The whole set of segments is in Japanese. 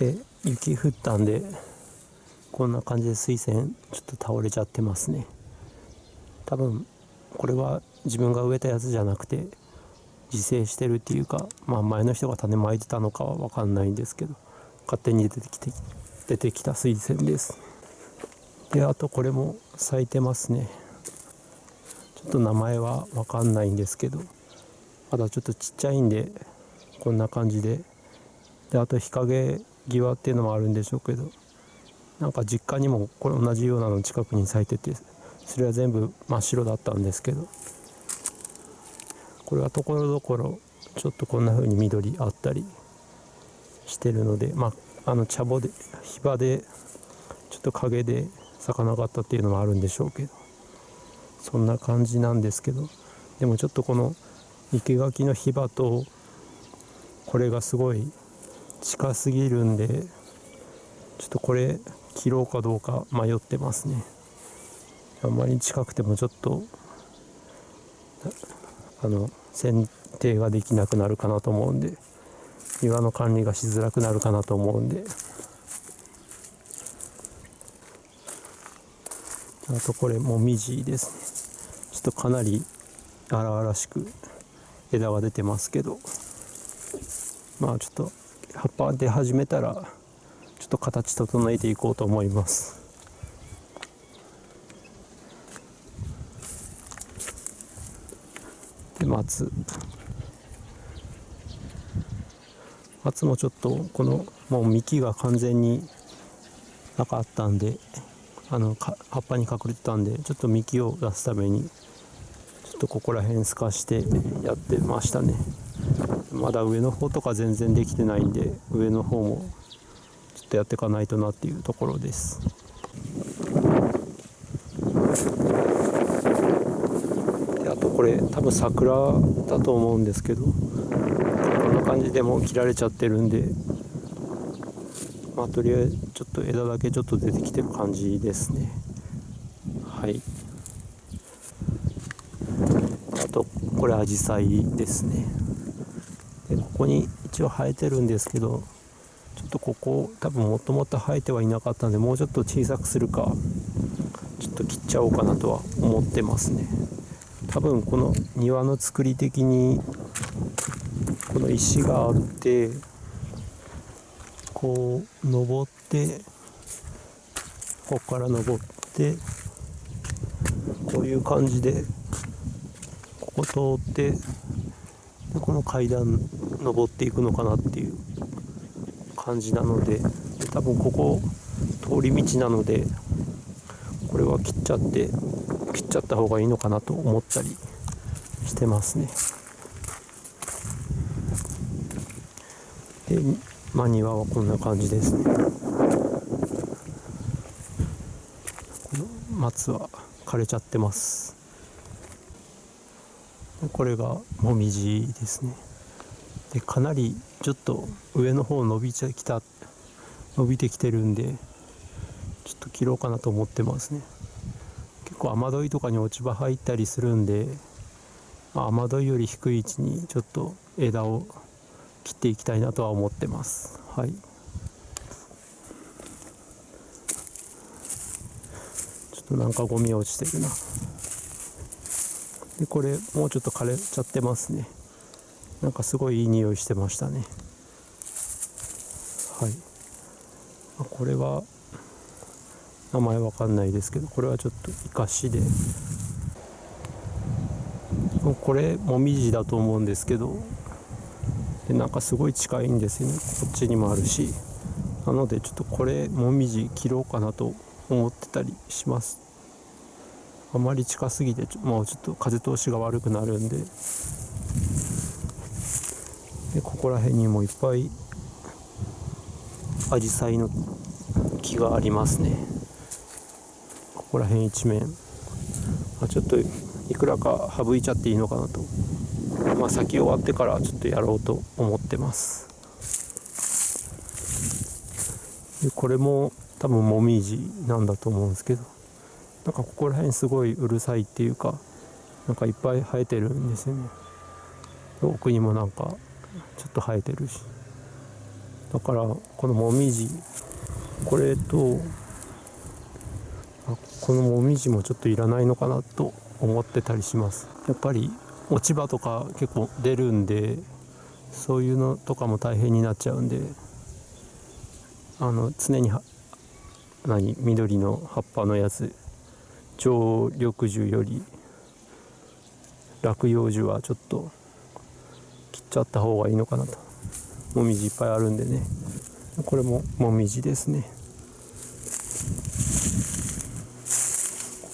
で雪降ったんでこんな感じで水仙ちょっと倒れちゃってますね。多分これは自分が植えたやつじゃなくて自生してるっていうか、まあ、前の人が種まいてたのかは分かんないんですけど勝手に出てきて出てきた水仙です。であとこれも咲いてますね。ちょっと名前は分かんないんですけどまだちょっとちっちゃいんでこんな感じで。であと日陰際っていうのもあるんでしょうけどなんか実家にもこれ同じようなの近くに咲いててそれは全部真っ白だったんですけどこれはところどころちょっとこんな風に緑あったりしてるのでまああの茶穂で火場でちょっと陰で咲かなかったっていうのもあるんでしょうけどそんな感じなんですけどでもちょっとこの生垣の火場とこれがすごい近すぎるんでちょっとこれ切ろうかどうか迷ってますね。あんまり近くてもちょっとあの剪定ができなくなるかなと思うんで庭の管理がしづらくなるかなと思うんで。あとこれもみじですね。ちょっとかなり荒々しく枝が出てますけど。まあちょっと葉っぱ出始めたらちょっと形整えていこうと思います。で松。松もちょっとこのもう幹が完全になかったんであの葉っぱに隠れてたんでちょっと幹を出すためにちょっとここら辺透かしてやってましたね。まだ上の方とか全然できてないんで上の方もちょっとやっていかないとなっていうところです。であとこれ多分桜だと思うんですけどこんな感じでもう切られちゃってるんでまあとりあえずちょっと枝だけちょっと出てきてる感じですね。はい。あとこれアジサイですね。でここに一応生えてるんですけどちょっとここ多分もともと生えてはいなかったんでもうちょっと小さくするかちょっと切っちゃおうかなとは思ってますね。多分この庭の作り的にこの石があってこう登ってここから登ってこういう感じでここ通ってこの階段登っていくのかなっていう感じなのでで多分ここ通り道なのでこれは切っちゃって切っちゃった方がいいのかなと思ったりしてますね。でまあ庭はこんな感じですね。この松は枯れちゃってます。これがもみじですね。でかなりちょっと上の方伸びてきた伸びてきてるんでちょっと切ろうかなと思ってますね。結構雨どいとかに落ち葉入ったりするんで、雨どいより低い位置にちょっと枝を切っていきたいなとは思ってます。はい。ちょっとなんかゴミ落ちてるな。でこれもうちょっと枯れちゃってますね。なんかすごいいい匂いしてましたね。はい。これは名前わかんないですけどこれはちょっと生かしで。これもみじだと思うんですけどでなんかすごい近いんですよね。こっちにもあるし。なのでちょっとこれもみじ切ろうかなと思ってたりします。あまり近すぎてもうちょっと風通しが悪くなるんで。でここら辺にもいっぱいアジサイの木がありますね。ここら辺一面。あちょっといくらか省いちゃっていいのかなと。まあ咲き終わってからちょっとやろうと思ってます。でこれも多分もみじなんだと思うんですけど。なんかここら辺すごいうるさいっていうかなんかいっぱい生えてるんですよね。奥にもなんかちょっと生えてるし。だからこのもみじ。これとこのもみじもちょっといらないのかなと思ってたりします。やっぱり落ち葉とか結構出るんでそういうのとかも大変になっちゃうんであの常に何緑の葉っぱのやつ。常緑樹より落葉樹はちょっとちゃった方がいいのかなと。もみじいっぱいあるんでね。これももみじですね。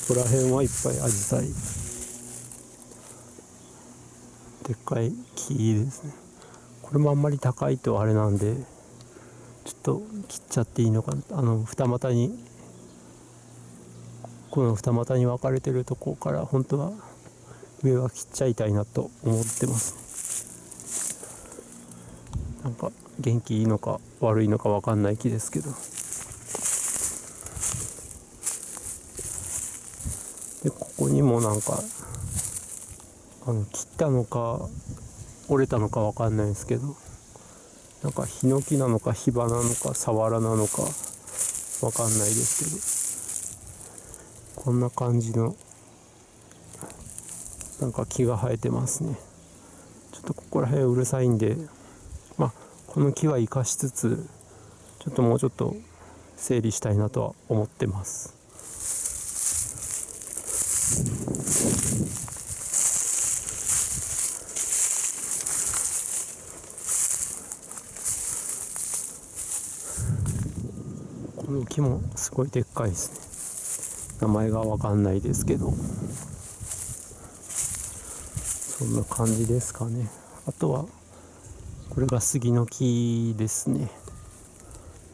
ここら辺はいっぱいアジサイ。でっかい木ですね。これもあんまり高いとあれなんでちょっと切っちゃっていいのかな。あの二股にこの二股に分かれてるとこから本当は上は切っちゃいたいなと思ってます。なんか元気いいのか悪いのか分かんない木ですけど。でここにもなんかあの切ったのか折れたのか分かんないですけど。なんかヒノキなのかヒバなのかサワラなのか分かんないですけど。こんな感じのなんか木が生えてますね。ちょっとここら辺うるさいんでまあこの木は生かしつつちょっともうちょっと整理したいなとは思ってます。この木もすごいでっかいですね。名前がわかんないですけど。そんな感じですかね。あとはこれが杉の木ですね。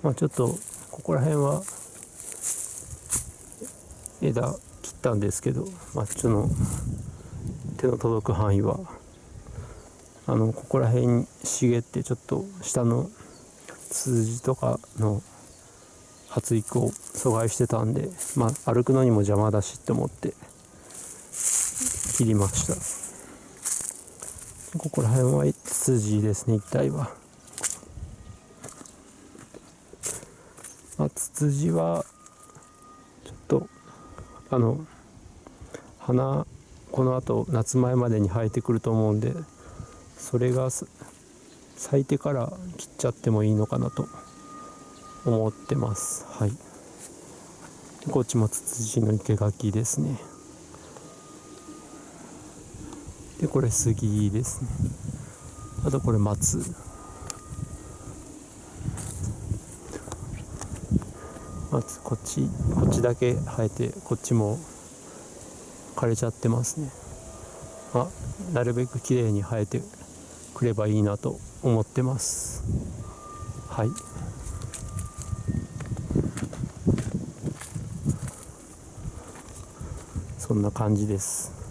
まあちょっとここら辺は枝切ったんですけどまあちょっと手の届く範囲はあのここら辺に茂ってちょっと下のツツジとかの発育を阻害してたんで、まあ、歩くのにも邪魔だしって思って切りました。ここら辺はツツジですね一帯は、まあ、ツツジはちょっとあの花このあと夏前までに生えてくると思うんでそれが咲いてから切っちゃってもいいのかなと思ってます。はい。こっちもツツジの生垣ですね。でこれ杉ですね。あとこれ松。松こっちこっちだけ生えてこっちも枯れちゃってますね。あなるべく綺麗に生えてくればいいなと思ってます。はい。そんな感じです。